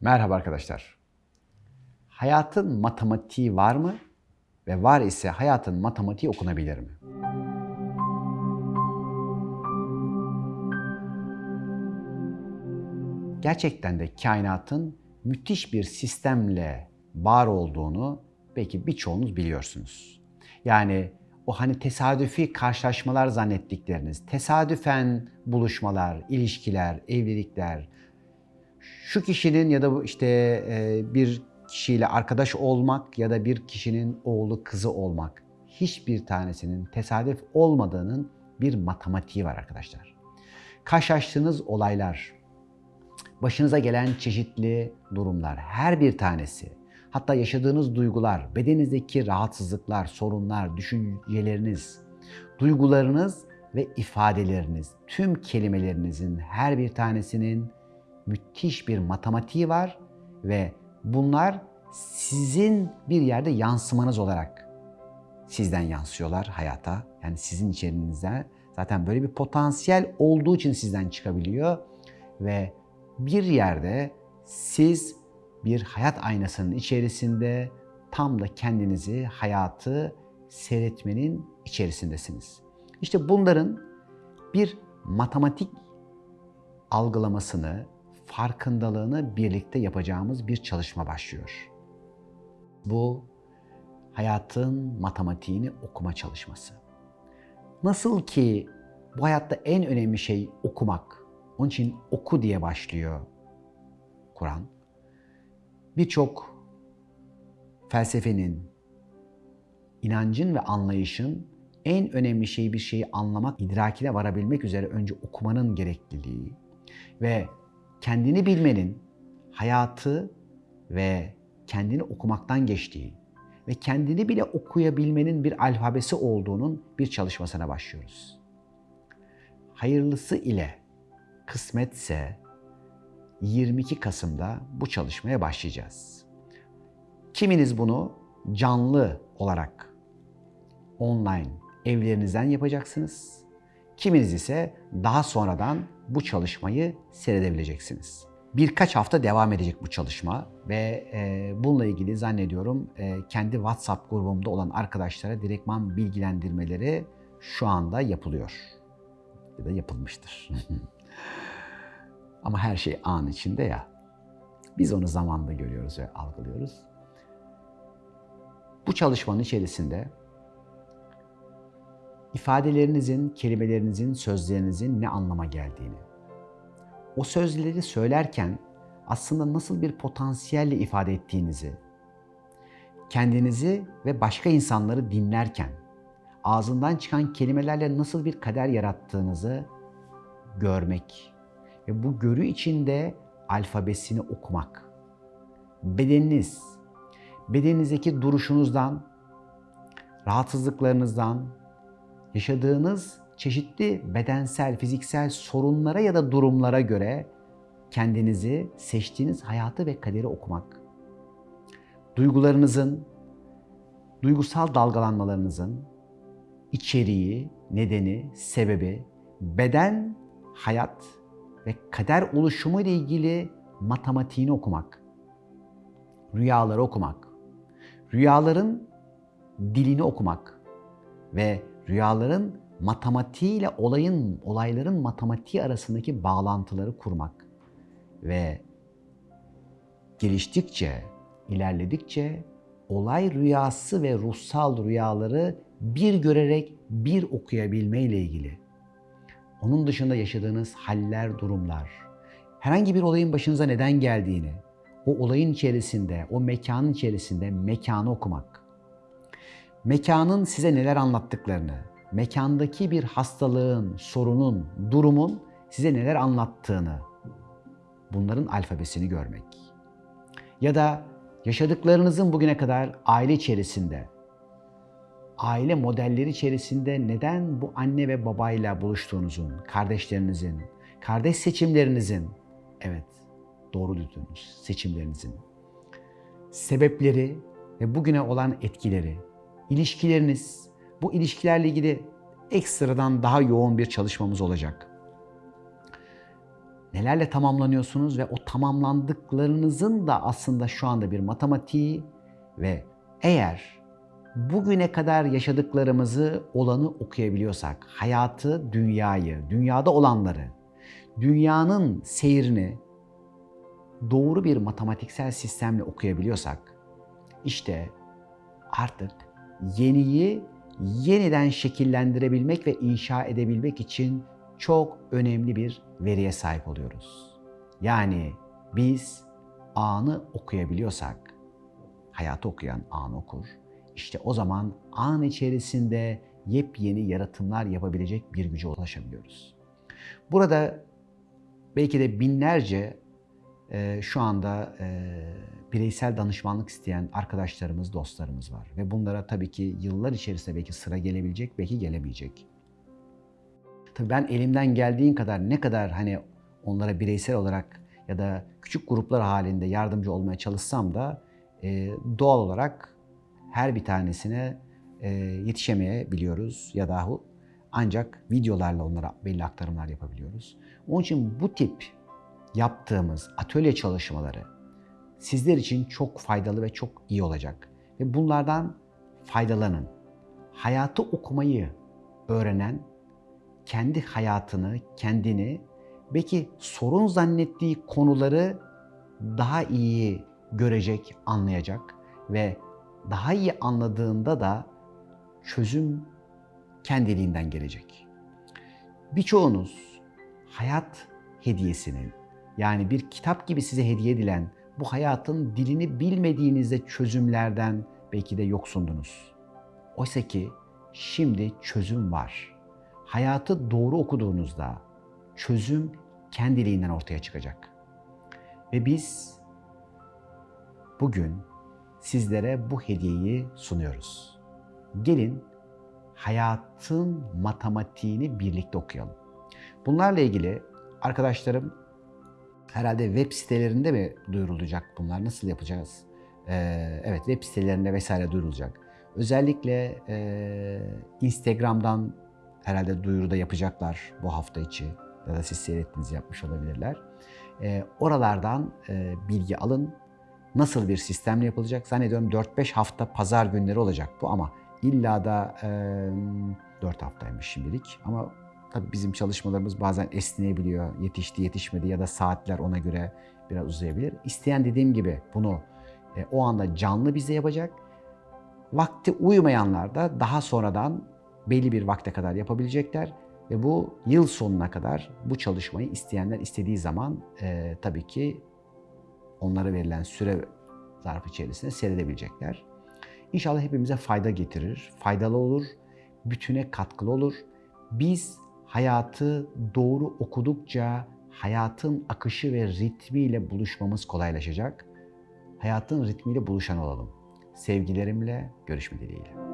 Merhaba arkadaşlar. Hayatın matematiği var mı? Ve var ise hayatın matematiği okunabilir mi? Gerçekten de kainatın müthiş bir sistemle var olduğunu belki birçoğunuz biliyorsunuz. Yani o hani tesadüfi karşılaşmalar zannettikleriniz, tesadüfen buluşmalar, ilişkiler, evlilikler, şu kişinin ya da işte e, bir kişiyle arkadaş olmak ya da bir kişinin oğlu kızı olmak hiçbir tanesinin tesadüf olmadığının bir matematiği var arkadaşlar. Karşılaştığınız olaylar, başınıza gelen çeşitli durumlar, her bir tanesi, hatta yaşadığınız duygular, bedeninizdeki rahatsızlıklar, sorunlar, düşünceleriniz, duygularınız ve ifadeleriniz, tüm kelimelerinizin her bir tanesinin müthiş bir matematiği var ve bunlar sizin bir yerde yansımanız olarak sizden yansıyorlar hayata. Yani sizin içerinizde zaten böyle bir potansiyel olduğu için sizden çıkabiliyor ve bir yerde siz bir hayat aynasının içerisinde tam da kendinizi, hayatı seyretmenin içerisindesiniz. İşte bunların bir matematik algılamasını, farkındalığını birlikte yapacağımız bir çalışma başlıyor. Bu hayatın matematiğini okuma çalışması. Nasıl ki bu hayatta en önemli şey okumak. Onun için oku diye başlıyor Kur'an. Birçok felsefenin, inancın ve anlayışın en önemli şeyi bir şeyi anlamak, idrakine varabilmek üzere önce okumanın gerekliliği ve kendini bilmenin hayatı ve kendini okumaktan geçtiği ve kendini bile okuyabilmenin bir alfabesi olduğunun bir çalışmasına başlıyoruz. Hayırlısı ile kısmetse 22 Kasım'da bu çalışmaya başlayacağız. Kiminiz bunu canlı olarak online evlerinizden yapacaksınız. Kiminiz ise daha sonradan bu çalışmayı seyredebileceksiniz. Birkaç hafta devam edecek bu çalışma ve e, bununla ilgili zannediyorum e, kendi WhatsApp grubumda olan arkadaşlara direktman bilgilendirmeleri şu anda yapılıyor. Ya da yapılmıştır. Ama her şey an içinde ya. Biz onu zamanda görüyoruz ve algılıyoruz. Bu çalışmanın içerisinde ifadelerinizin, kelimelerinizin, sözlerinizin ne anlama geldiğini, o sözleri söylerken aslında nasıl bir potansiyelle ifade ettiğinizi, kendinizi ve başka insanları dinlerken ağzından çıkan kelimelerle nasıl bir kader yarattığınızı görmek ve bu görü içinde alfabesini okumak. Bedeniniz, bedeninizdeki duruşunuzdan, rahatsızlıklarınızdan, yaşadığınız çeşitli bedensel, fiziksel sorunlara ya da durumlara göre kendinizi, seçtiğiniz hayatı ve kaderi okumak. Duygularınızın, duygusal dalgalanmalarınızın içeriği, nedeni, sebebi, beden, hayat ve kader oluşumu ile ilgili matematiğini okumak. Rüyaları okumak. Rüyaların dilini okumak ve rüyaların matematiğiyle olayın, olayların matematiği arasındaki bağlantıları kurmak ve geliştikçe, ilerledikçe olay rüyası ve ruhsal rüyaları bir görerek bir okuyabilme ile ilgili. Onun dışında yaşadığınız haller, durumlar, herhangi bir olayın başınıza neden geldiğini, o olayın içerisinde, o mekanın içerisinde mekanı okumak. Mekanın size neler anlattıklarını, mekandaki bir hastalığın, sorunun, durumun size neler anlattığını, bunların alfabesini görmek. Ya da yaşadıklarınızın bugüne kadar aile içerisinde, aile modelleri içerisinde neden bu anne ve babayla buluştuğunuzun, kardeşlerinizin, kardeş seçimlerinizin, evet doğru duydunuz, seçimlerinizin sebepleri ve bugüne olan etkileri, ilişkileriniz, bu ilişkilerle ilgili ekstradan daha yoğun bir çalışmamız olacak. nelerle tamamlanıyorsunuz ve o tamamlandıklarınızın da aslında şu anda bir matematiği ve eğer bugüne kadar yaşadıklarımızı olanı okuyabiliyorsak, hayatı, dünyayı, dünyada olanları, dünyanın seyrini doğru bir matematiksel sistemle okuyabiliyorsak, işte artık yeniyi yeniden şekillendirebilmek ve inşa edebilmek için çok önemli bir veriye sahip oluyoruz. Yani biz anı okuyabiliyorsak, hayatı okuyan an okur. İşte o zaman an içerisinde yepyeni yaratımlar yapabilecek bir güce ulaşabiliyoruz. Burada belki de binlerce e, şu anda e, bireysel danışmanlık isteyen arkadaşlarımız, dostlarımız var. Ve bunlara tabii ki yıllar içerisinde belki sıra gelebilecek, belki gelemeyecek. Tabii ben elimden geldiğin kadar ne kadar hani onlara bireysel olarak ya da küçük gruplar halinde yardımcı olmaya çalışsam da e, doğal olarak her bir tanesine e, yetişemeyebiliyoruz ya dahu ancak videolarla onlara belli aktarımlar yapabiliyoruz. Onun için bu tip yaptığımız atölye çalışmaları sizler için çok faydalı ve çok iyi olacak. Ve bunlardan faydalanın. Hayatı okumayı öğrenen kendi hayatını, kendini belki sorun zannettiği konuları daha iyi görecek, anlayacak ve daha iyi anladığında da çözüm kendiliğinden gelecek. Birçoğunuz hayat hediyesinin yani bir kitap gibi size hediye edilen bu hayatın dilini bilmediğinizde çözümlerden belki de yoksundunuz. Oysa ki şimdi çözüm var. Hayatı doğru okuduğunuzda çözüm kendiliğinden ortaya çıkacak. Ve biz bugün sizlere bu hediyeyi sunuyoruz. Gelin hayatın matematiğini birlikte okuyalım. Bunlarla ilgili arkadaşlarım herhalde web sitelerinde mi duyurulacak bunlar? Nasıl yapacağız? Ee, evet web sitelerinde vesaire duyurulacak. Özellikle e, Instagram'dan herhalde duyuruda yapacaklar bu hafta içi ya da siz seyrettiğiniz yapmış olabilirler. E, oralardan e, bilgi alın. Nasıl bir sistemle yapılacak? Zannediyorum 4-5 hafta pazar günleri olacak bu ama illa da e, 4 haftaymış şimdilik ama tabii bizim çalışmalarımız bazen esneyebiliyor. Yetişti, yetişmedi ya da saatler ona göre biraz uzayabilir. İsteyen dediğim gibi bunu e, o anda canlı bize yapacak. Vakti uymayanlar da daha sonradan belli bir vakte kadar yapabilecekler ve bu yıl sonuna kadar bu çalışmayı isteyenler istediği zaman e, tabii ki onlara verilen süre zarfı içerisinde seyredebilecekler. İnşallah hepimize fayda getirir, faydalı olur, bütüne katkılı olur. Biz hayatı doğru okudukça hayatın akışı ve ritmiyle buluşmamız kolaylaşacak. Hayatın ritmiyle buluşan olalım. Sevgilerimle görüşme dileğiyle.